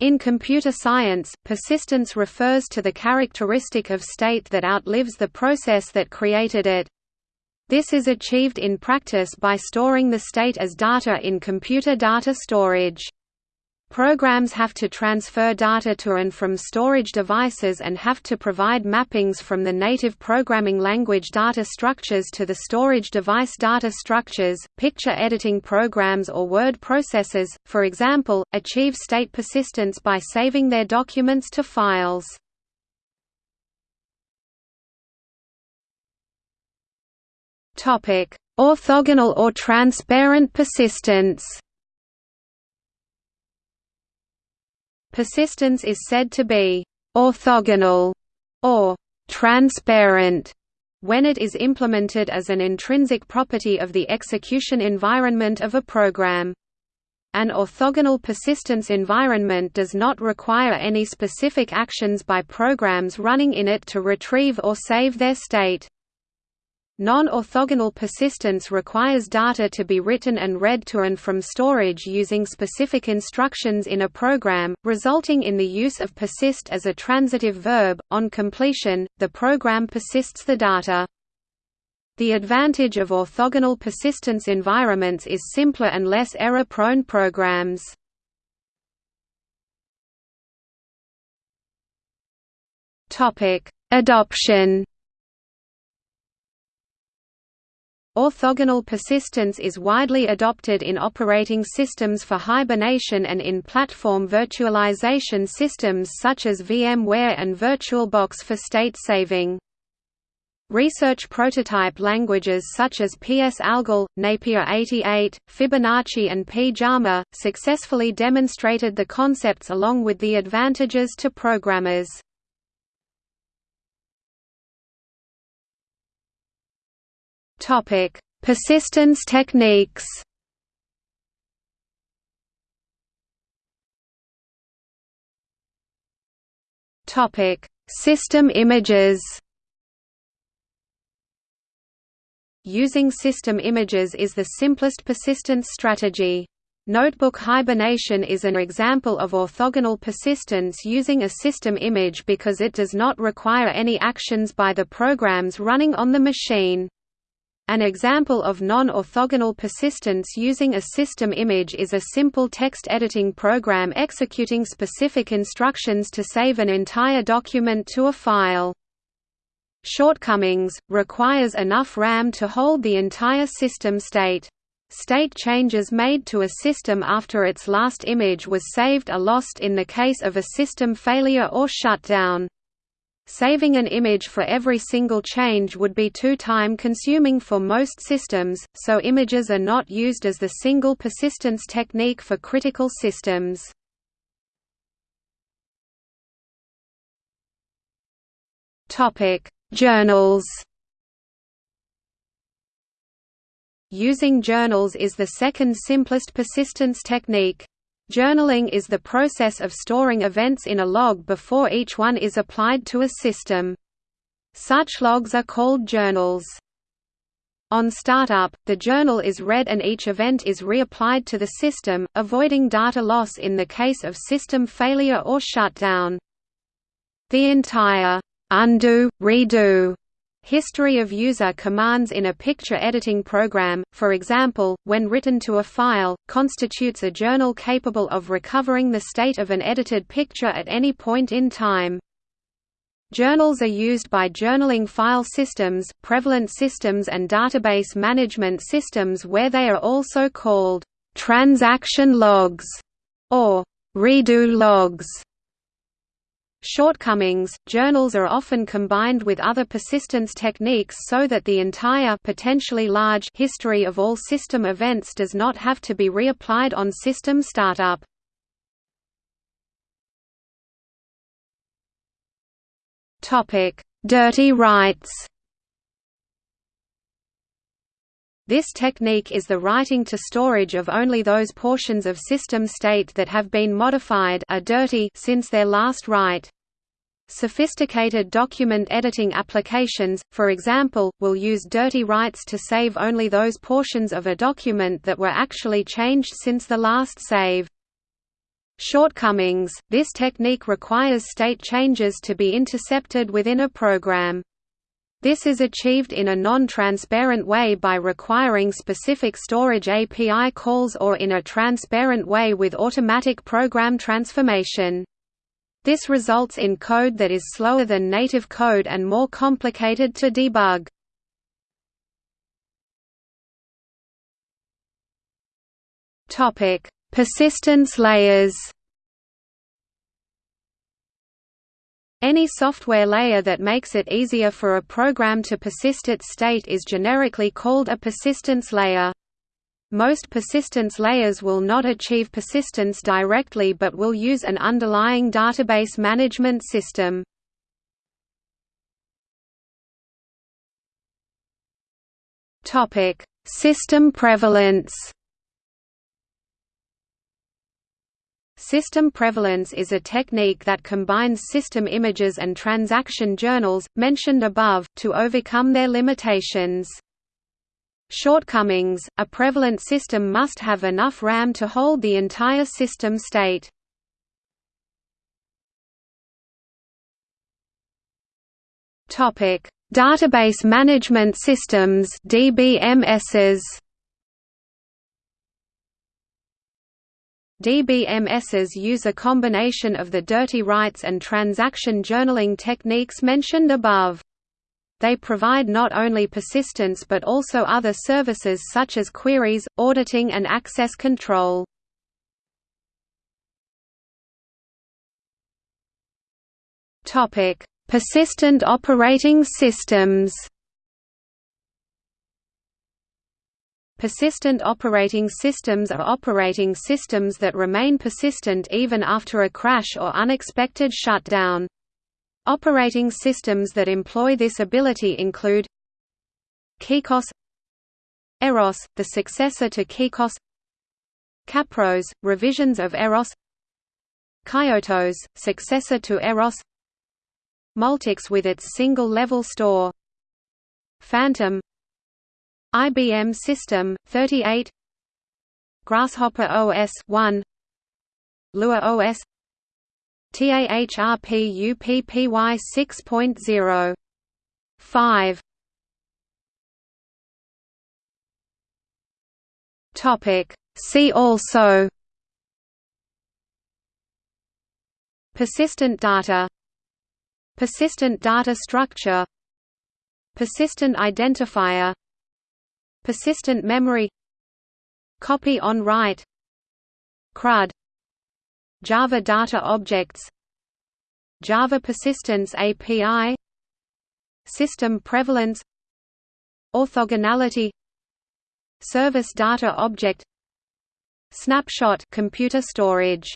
In computer science, persistence refers to the characteristic of state that outlives the process that created it. This is achieved in practice by storing the state as data in computer data storage. Programs have to transfer data to and from storage devices and have to provide mappings from the native programming language data structures to the storage device data structures. Picture editing programs or word processors, for example, achieve state persistence by saving their documents to files. Topic: Orthogonal or transparent persistence. Persistence is said to be orthogonal or transparent when it is implemented as an intrinsic property of the execution environment of a program. An orthogonal persistence environment does not require any specific actions by programs running in it to retrieve or save their state. Non-orthogonal persistence requires data to be written and read to and from storage using specific instructions in a program, resulting in the use of persist as a transitive verb. On completion, the program persists the data. The advantage of orthogonal persistence environments is simpler and less error-prone programs. Topic: Adoption Orthogonal persistence is widely adopted in operating systems for hibernation and in platform virtualization systems such as VMware and VirtualBox for state saving. Research prototype languages such as PS-Algol, Napier 88, Fibonacci and Pyjama, successfully demonstrated the concepts along with the advantages to programmers. Topic: Persistence techniques. Topic: System images. Using system images is the simplest persistence strategy. Notebook hibernation is an example of orthogonal persistence using a system image because it does not require any actions by the programs running on the machine. An example of non-orthogonal persistence using a system image is a simple text editing program executing specific instructions to save an entire document to a file. Shortcomings – requires enough RAM to hold the entire system state. State changes made to a system after its last image was saved are lost in the case of a system failure or shutdown. Saving an image for every single change would be too time-consuming for most systems, so images are not used as the single persistence technique for critical systems. Journals Using journals is the second simplest persistence technique. Journaling is the process of storing events in a log before each one is applied to a system. Such logs are called journals. On startup, the journal is read and each event is reapplied to the system, avoiding data loss in the case of system failure or shutdown. The entire undo, redo History of user commands in a picture editing program, for example, when written to a file, constitutes a journal capable of recovering the state of an edited picture at any point in time. Journals are used by journaling file systems, prevalent systems and database management systems where they are also called transaction logs or redo logs. Shortcomings – Journals are often combined with other persistence techniques so that the entire potentially large history of all system events does not have to be reapplied on system startup. Dirty writes This technique is the writing to storage of only those portions of system state that have been modified are dirty since their last write. Sophisticated document editing applications, for example, will use dirty writes to save only those portions of a document that were actually changed since the last save. Shortcomings – This technique requires state changes to be intercepted within a program. This is achieved in a non-transparent way by requiring specific storage API calls or in a transparent way with automatic program transformation. This results in code that is slower than native code and more complicated to debug. Persistence layers Any software layer that makes it easier for a program to persist its state is generically called a persistence layer. Most persistence layers will not achieve persistence directly but will use an underlying database management system. System prevalence System prevalence is a technique that combines system images and transaction journals, mentioned above, to overcome their limitations. Shortcomings – A prevalent system must have enough RAM to hold the entire system state. Database management systems DBMSs DBMSs use a combination of the dirty writes and transaction journaling techniques mentioned above. They provide not only persistence but also other services such as queries, auditing and access control. Persistent operating systems Persistent operating systems are operating systems that remain persistent even after a crash or unexpected shutdown. Operating systems that employ this ability include KeyKOS Eros, the successor to KeyKOS CapROS, revisions of Eros Coyotos, successor to Eros Multics with its single-level store Phantom IBM System 38 Grasshopper OS 1 Lua OS TAHRP UPPY 6.0 5 Topic. See also. Persistent data. Persistent data structure. Persistent identifier Persistent memory Copy on write CRUD Java Data Objects Java Persistence API System Prevalence Orthogonality Service Data Object Snapshot computer storage